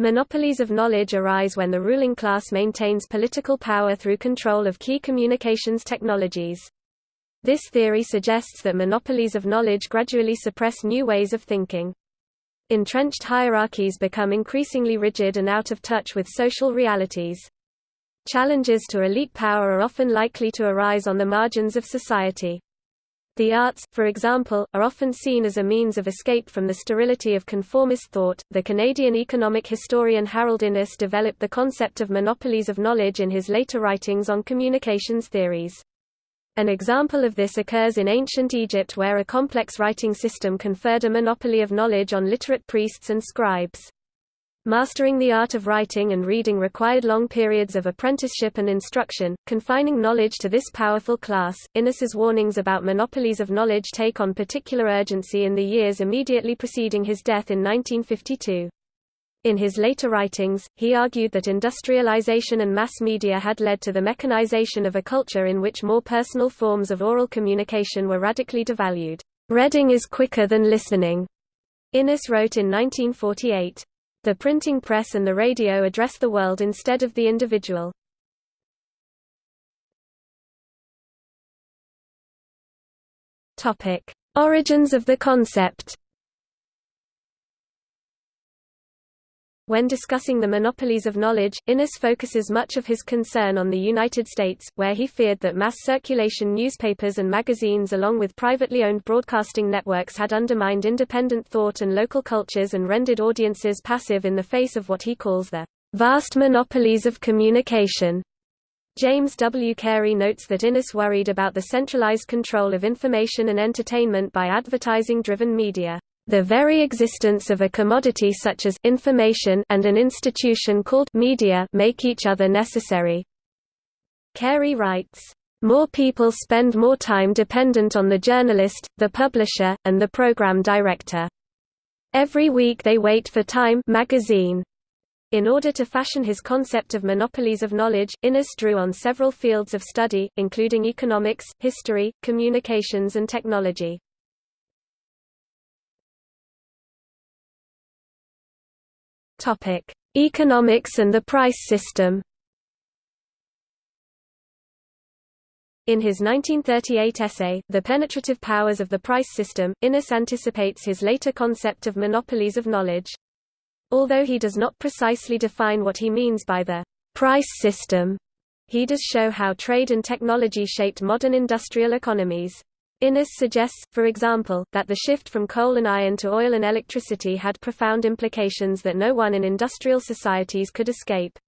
Monopolies of knowledge arise when the ruling class maintains political power through control of key communications technologies. This theory suggests that monopolies of knowledge gradually suppress new ways of thinking. Entrenched hierarchies become increasingly rigid and out of touch with social realities. Challenges to elite power are often likely to arise on the margins of society. The arts, for example, are often seen as a means of escape from the sterility of conformist thought. The Canadian economic historian Harold Innis developed the concept of monopolies of knowledge in his later writings on communications theories. An example of this occurs in ancient Egypt where a complex writing system conferred a monopoly of knowledge on literate priests and scribes. Mastering the art of writing and reading required long periods of apprenticeship and instruction, confining knowledge to this powerful class. Innis's warnings about monopolies of knowledge take on particular urgency in the years immediately preceding his death in 1952. In his later writings, he argued that industrialization and mass media had led to the mechanization of a culture in which more personal forms of oral communication were radically devalued. Reading is quicker than listening, Innis wrote in 1948. The printing press and the radio address the world instead of the individual. Origins of the concept. When discussing the monopolies of knowledge, Innis focuses much of his concern on the United States, where he feared that mass circulation newspapers and magazines along with privately owned broadcasting networks had undermined independent thought and local cultures and rendered audiences passive in the face of what he calls the vast monopolies of communication. James W. Carey notes that Innis worried about the centralized control of information and entertainment by advertising-driven media. The very existence of a commodity such as information and an institution called media make each other necessary. Carey writes, more people spend more time dependent on the journalist, the publisher, and the program director. Every week they wait for Time magazine. In order to fashion his concept of monopolies of knowledge, Innis drew on several fields of study, including economics, history, communications and technology. Topic: Economics and the price system. In his 1938 essay, The Penetrative Powers of the Price System, Innis anticipates his later concept of monopolies of knowledge. Although he does not precisely define what he means by the price system, he does show how trade and technology shaped modern industrial economies. Innis suggests, for example, that the shift from coal and iron to oil and electricity had profound implications that no one in industrial societies could escape.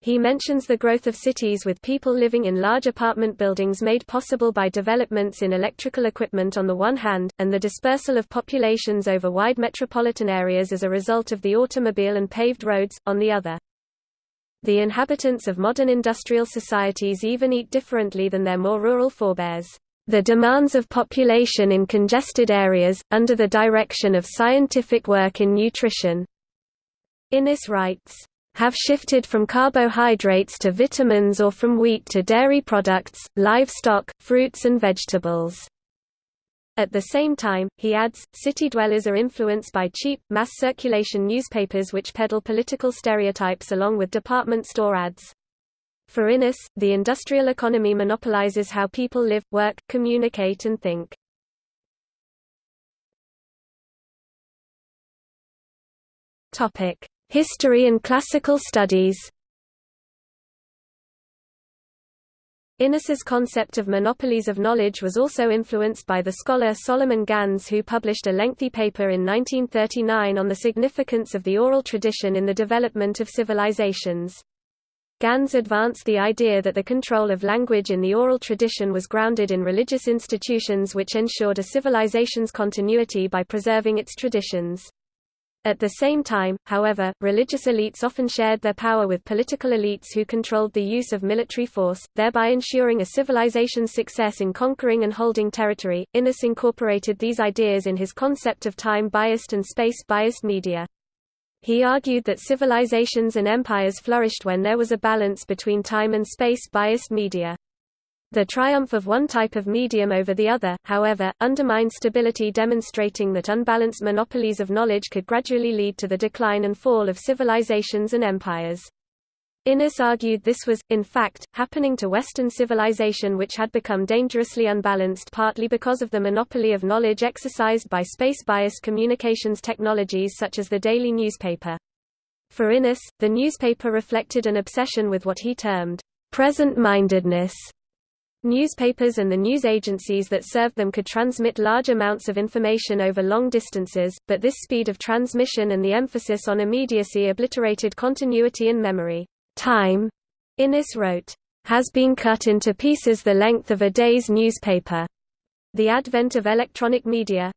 He mentions the growth of cities with people living in large apartment buildings made possible by developments in electrical equipment on the one hand, and the dispersal of populations over wide metropolitan areas as a result of the automobile and paved roads, on the other. The inhabitants of modern industrial societies even eat differently than their more rural forebears. The demands of population in congested areas, under the direction of scientific work in nutrition. Innis writes, have shifted from carbohydrates to vitamins or from wheat to dairy products, livestock, fruits and vegetables. At the same time, he adds, city dwellers are influenced by cheap, mass circulation newspapers which peddle political stereotypes along with department store ads. For Innis, the industrial economy monopolizes how people live, work, communicate and think. History and classical studies. Innis's concept of monopolies of knowledge was also influenced by the scholar Solomon Gandz who published a lengthy paper in 1939 on the significance of the oral tradition in the development of civilizations. Gandz advanced the idea that the control of language in the oral tradition was grounded in religious institutions which ensured a civilization's continuity by preserving its traditions. At the same time, however, religious elites often shared their power with political elites who controlled the use of military force, thereby ensuring a civilization's success in conquering and holding territory. Innis incorporated these ideas in his concept of time-biased and space-biased media. He argued that civilizations and empires flourished when there was a balance between time and space-biased media. The triumph of one type of medium over the other, however, undermined stability demonstrating that unbalanced monopolies of knowledge could gradually lead to the decline and fall of civilizations and empires. Innis argued this was, in fact, happening to Western civilization which had become dangerously unbalanced partly because of the monopoly of knowledge exercised by space-biased communications technologies such as the daily newspaper. For Innis, the newspaper reflected an obsession with what he termed, present-mindedness, Newspapers and the news agencies that served them could transmit large amounts of information over long distances, but this speed of transmission and the emphasis on immediacy obliterated continuity and memory. Time, Innis wrote, has been cut into pieces the length of a day's newspaper. The advent of electronic media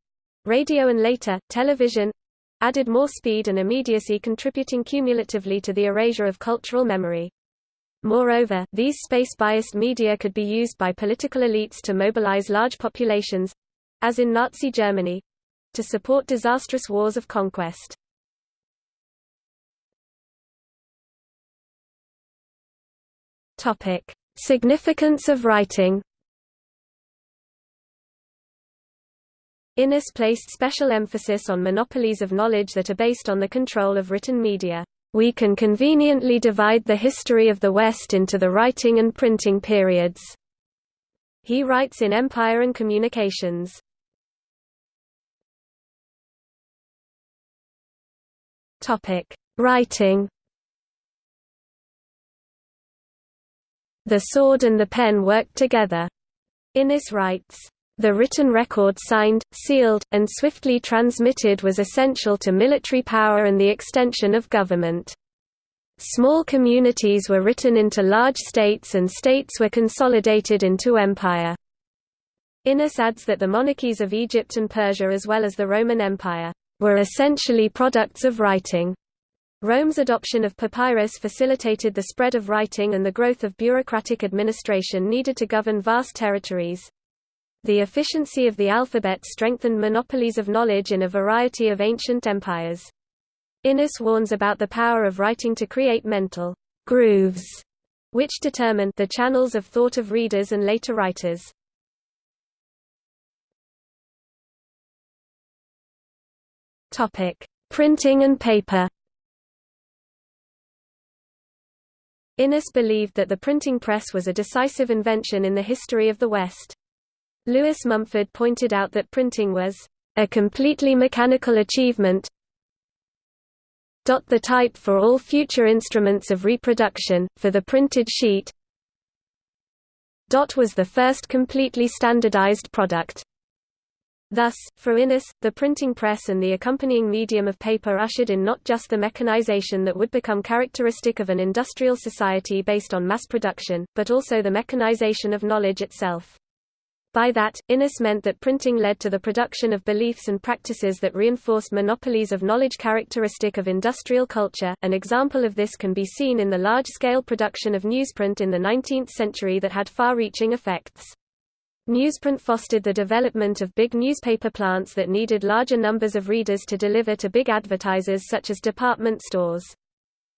radio and later, television added more speed and immediacy contributing cumulatively to the erasure of cultural memory. Moreover, these space-biased media could be used by political elites to mobilize large populations—as in Nazi Germany—to support disastrous wars of conquest. Topic: Significance of writing. Innis placed special emphasis on monopolies of knowledge that are based on the control of written media. We can conveniently divide the history of the West into the writing and printing periods. He writes in Empire and Communications. Topic: Writing. The sword and the pen worked together. Innis writes, the written record signed, sealed, and swiftly transmitted was essential to military power and the extension of government. Small communities were written into large states and states were consolidated into empire. Innis adds that the monarchies of Egypt and Persia as well as the Roman Empire, were essentially products of writing. Rome's adoption of papyrus facilitated the spread of writing and the growth of bureaucratic administration needed to govern vast territories. The efficiency of the alphabet strengthened monopolies of knowledge in a variety of ancient empires. Innis warns about the power of writing to create mental grooves, which determine the channels of thought of readers and later writers. Printing and paper. Innis believed that the printing press was a decisive invention in the history of the West. Lewis Mumford pointed out that printing was a completely mechanical achievement. The type for all future instruments of reproduction, for the printed sheet was the first completely standardized product. Thus, for Innis, the printing press and the accompanying medium of paper ushered in not just the mechanization that would become characteristic of an industrial society based on mass production, but also the mechanization of knowledge itself. By that, Innis meant that printing led to the production of beliefs and practices that reinforced monopolies of knowledge characteristic of industrial culture. An example of this can be seen in the large-scale production of newsprint in the 19th century that had far-reaching effects. Newsprint fostered the development of big newspaper plants that needed larger numbers of readers to deliver to big advertisers such as department stores.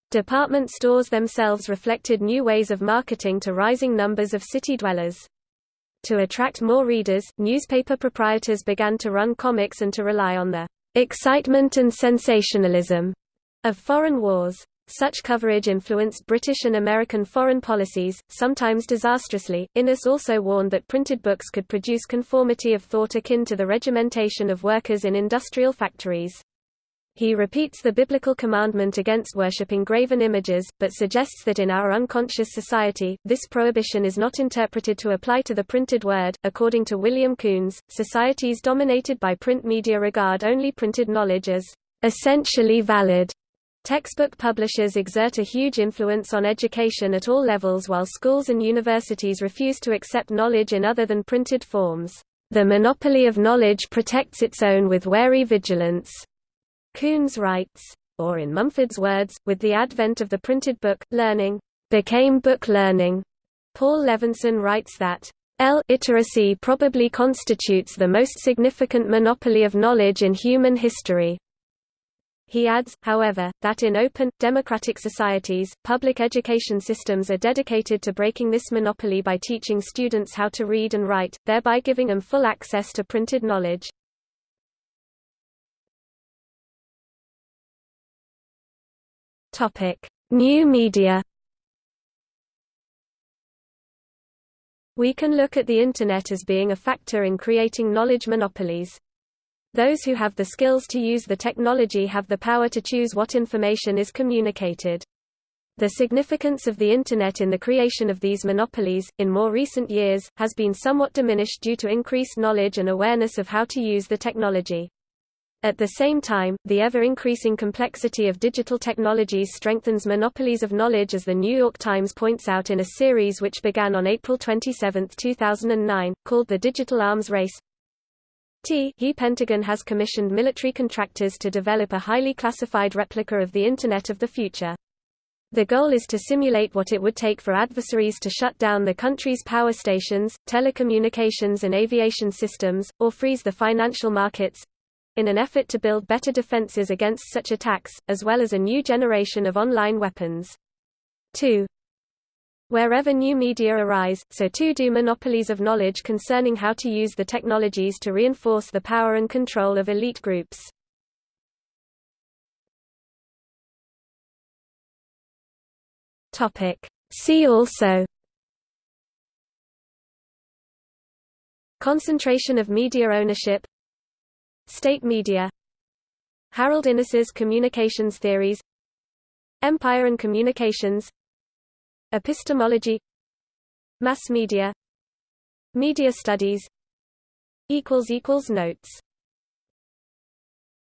Department stores themselves reflected new ways of marketing to rising numbers of city dwellers. To attract more readers, newspaper proprietors began to run comics and to rely on the excitement and sensationalism of foreign wars. Such coverage influenced British and American foreign policies, sometimes disastrously. Innis also warned that printed books could produce conformity of thought akin to the regimentation of workers in industrial factories. He repeats the biblical commandment against worshipping graven images, but suggests that in our unconscious society, this prohibition is not interpreted to apply to the printed word. According to William Kuhns, societies dominated by print media regard only printed knowledge as essentially valid. Textbook publishers exert a huge influence on education at all levels while schools and universities refuse to accept knowledge in other than printed forms. The monopoly of knowledge protects its own with wary vigilance. Kuhns writes, or in Mumford's words, with the advent of the printed book, learning became book learning. Paul Levinson writes that L-iteracy probably constitutes the most significant monopoly of knowledge in human history. He adds, however, that in open, democratic societies, public education systems are dedicated to breaking this monopoly by teaching students how to read and write, thereby giving them full access to printed knowledge. New media We can look at the Internet as being a factor in creating knowledge monopolies. Those who have the skills to use the technology have the power to choose what information is communicated. The significance of the Internet in the creation of these monopolies, in more recent years, has been somewhat diminished due to increased knowledge and awareness of how to use the technology. At the same time, the ever-increasing complexity of digital technologies strengthens monopolies of knowledge as The New York Times points out in a series which began on April 27, 2009, called The Digital Arms Race. T he Pentagon has commissioned military contractors to develop a highly classified replica of the Internet of the future. The goal is to simulate what it would take for adversaries to shut down the country's power stations, telecommunications and aviation systems, or freeze the financial markets—in an effort to build better defenses against such attacks, as well as a new generation of online weapons. 2. Wherever new media arise, so too do monopolies of knowledge concerning how to use the technologies to reinforce the power and control of elite groups. See also Concentration of media ownership State media Harold Innis's communications theories Empire and communications Epistemology Mass media Media studies Notes